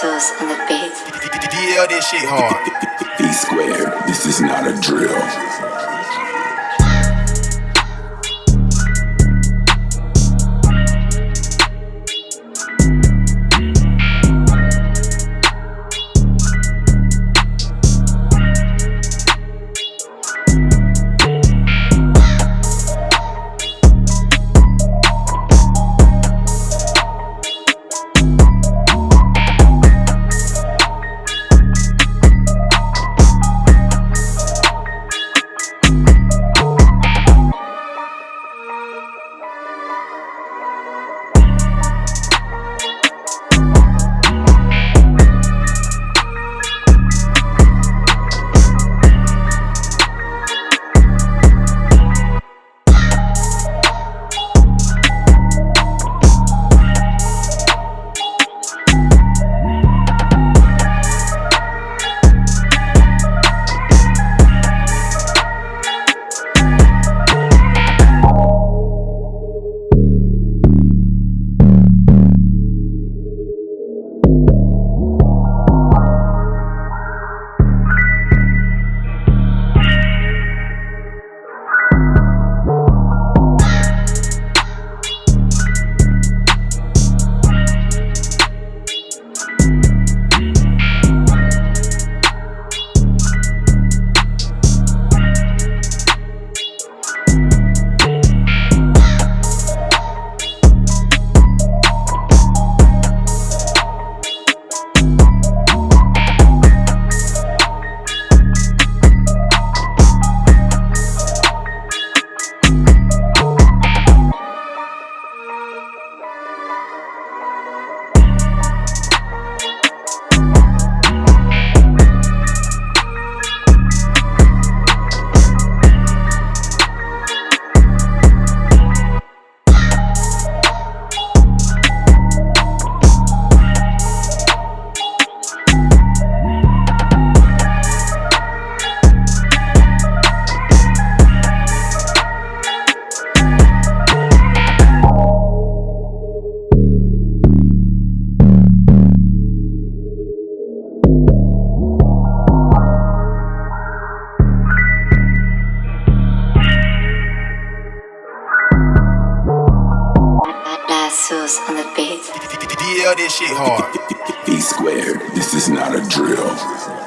sauce on the beat. Yeah, this shit hard. E squared, this is not a drill. La sauce on the beat. Yeah, this shit hard. E squared, this is not a drill.